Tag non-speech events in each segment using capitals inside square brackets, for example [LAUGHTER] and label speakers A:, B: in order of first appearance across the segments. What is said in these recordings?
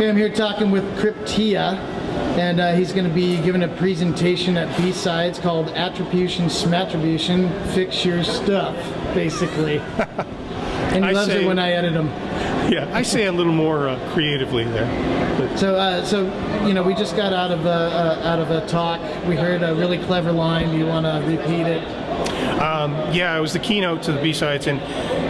A: Okay, I'm here talking with Krypt3ia, and uh, he's going to be giving a presentation at B-Sides called Attribution Smattribution, Fix Your Stuff, basically. [LAUGHS] and he
B: I
A: loves
B: say-
A: it when I edit him. [LAUGHS]
B: Yeah, I say a little more uh, creatively there. But
A: So, uh, so you know, we just got out of a, uh, out of a talk. We heard a really clever line. Do you want to repeat it?
B: yeah, it was the keynote to the B-sides, and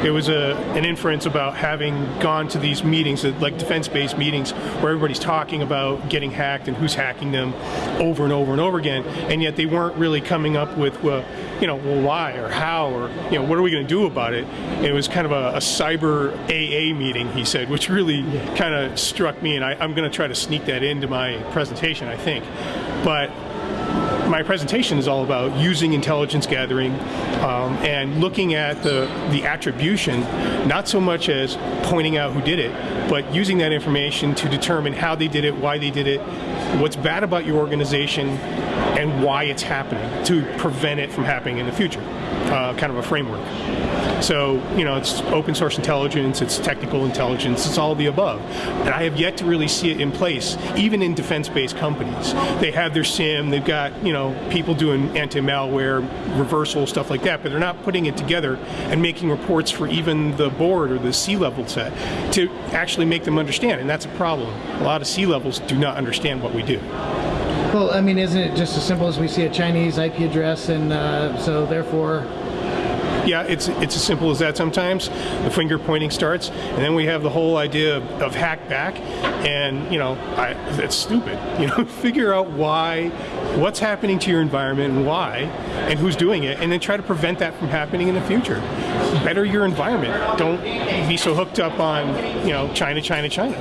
B: it was a, an inference about having gone to these meetings, uh, like defense-based meetings, where everybody's talking about getting hacked and who's hacking them over and over and over again, and yet they weren't really coming up with, well, you know, well, why or how or you know, what are we going to do about it? It was kind of a, a cyber AA meeting, he said, which really kind of struck me, and I, I'm going to try to sneak that into my presentation, I think, but my presentation is all about using intelligence gathering um, and looking at the, the attribution, not so much as pointing out who did it, but using that information to determine how they did it, why they did it, what's bad about your organization, and why it's happening to prevent it from happening in the future. Uh, kind of a framework. So, you know, it's open source intelligence, it's technical intelligence, it's all the above. And I have yet to really see it in place, even in defense-based companies. They have their SIEM, they've got, you know, people doing anti-malware, reversal, stuff like that, but they're not putting it together and making reports for even the board or the C-level set to actually make them understand, and that's a problem. A lot of C-levels do not understand what we do.
A: Well, I mean, isn't it just as simple as we see a Chinese IP address, and uh, so therefore,
B: Yeah, it's it's as simple as that sometimes. The finger pointing starts, and then we have the whole idea of, of hack back, and you know, I, that's stupid. [LAUGHS] You know, figure out why, what's happening to your environment and why, and who's doing it, and then try to prevent that from happening in the future. Better your environment. Don't be so hooked up on you know China, China, China.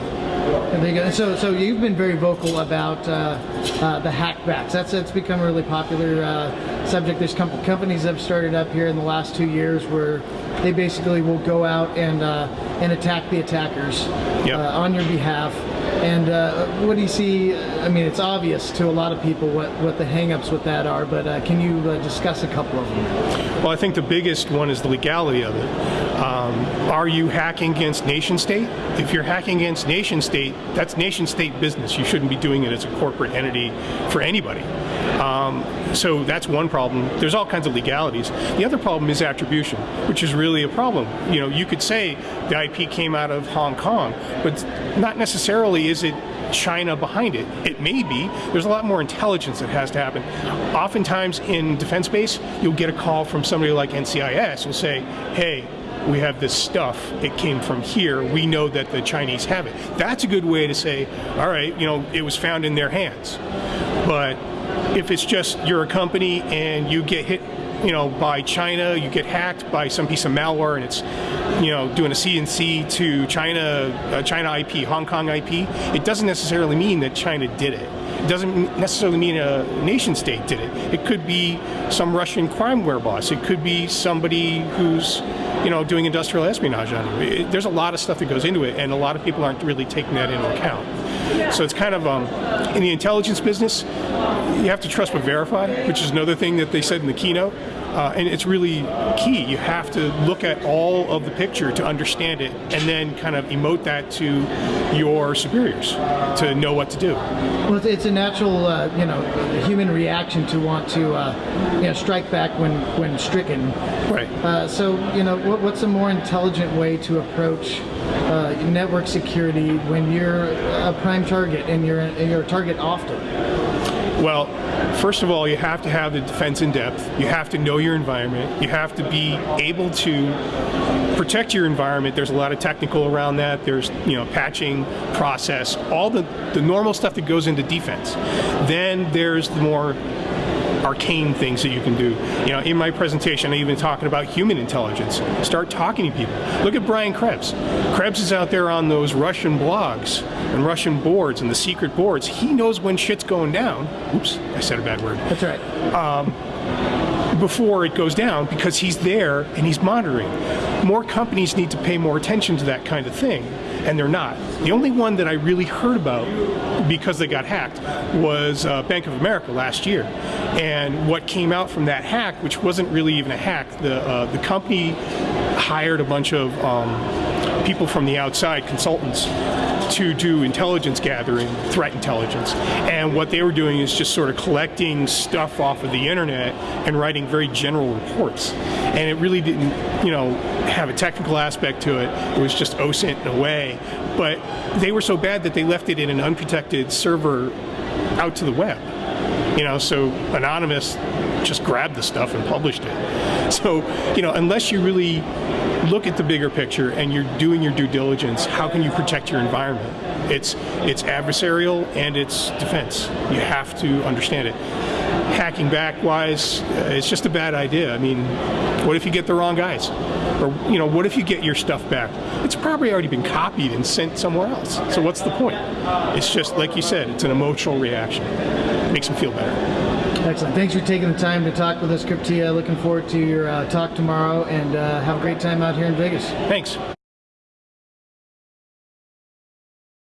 A: and. So, so you've been very vocal about uh, uh, the hackbacks. That's that's become a really popular uh, subject. There's com- companies that have started up here in the last two years where they basically will go out and uh, and attack the attackers
B: Yep.
A: uh, on your behalf. And uh, what do you see? I mean, it's obvious to a lot of people what, what the hangups with that are, but uh, can you uh, discuss a couple of them?
B: Well, I think the biggest one is the legality of it. Um, are you hacking against nation state? If you're hacking against nation state, that's nation state business. You shouldn't be doing it as a corporate entity for anybody. Um, so that's one problem. There's all kinds of legalities. The other problem is attribution, which is really a problem. You know, you could say the IP came out of Hong Kong, but not necessarily is it China behind it. It may be. There's a lot more intelligence that has to happen. Oftentimes in defense base, you'll get a call from somebody like NCIS who'll say, hey, we have this stuff, it came from here, we know that the Chinese have it. That's a good way to say, all right, you know, it was found in their hands. But if it's just you're a company and you get hit, you know, by China, you get hacked by some piece of malware and it's, you know, doing a CNC to China, uh, China IP, Hong Kong IP, it doesn't necessarily mean that China did it. It doesn't necessarily mean a nation state did it. It could be some Russian crimeware boss. It could be somebody who's, you know, doing industrial espionage on you. It- there's a lot of stuff that goes into it, and a lot of people aren't really taking that into account. So it's kind of um, in the intelligence business, you have to trust but verify, which is another thing that they said in the keynote. Uh, and it's really key. You have to look at all of the picture to understand it, and then kind of emote that to your superiors to know what to do.
A: Well, it's, a natural, uh, you know, human reaction to want to, uh, you know, strike back when when stricken.
B: Right.
A: Uh, so, you know, what, what's a more intelligent way to approach uh, network security when you're a prime target and you're you're a target often?
B: Well, first of all, you have to have the defense in depth. You have to know your environment. You have to be able to protect your environment. There's a lot of technical around that. There's, you know, patching, process, all the, the normal stuff that goes into defense. Then there's the more arcane things that you can do. You know, in my presentation, I even talking about human intelligence. Start talking to people. Look at Brian Krebs. Krebs is out there on those Russian blogs and Russian boards and the secret boards. He knows when shit's going down. Oops, I said a bad word
A: That's right.
B: Um, before it goes down because he's there and he's monitoring. More companies need to pay more attention to that kind of thing, and they're not. The only one that I really heard about because they got hacked was uh, Bank of America last year. And what came out from that hack, which wasn't really even a hack, the, uh, the company hired a bunch of um, people from the outside, consultants, to do intelligence gathering, threat intelligence. And what they were doing is just sort of collecting stuff off of the internet and writing very general reports. And it really didn't, you know, have a technical aspect to it. It was just OSINT in a way. But they were so bad that they left it in an unprotected server out to the web. You know, so Anonymous just grabbed the stuff and published it. [LAUGHS] So, you know, unless you really look at the bigger picture and you're doing your due diligence, how can you protect your environment? It's it's adversarial and it's defense. You have to understand it. Hacking back wise, uh, it's just a bad idea. I mean, what if you get the wrong guys? Or you know, what if you get your stuff back? It's probably already been copied and sent somewhere else. So what's the point? It's just like you said, it's an emotional reaction. It makes them feel better.
A: Excellent. Thanks for taking the time to talk with us, Krypt3ia. Looking forward to your uh, talk tomorrow, and uh, have a great time out here in Vegas.
B: Thanks.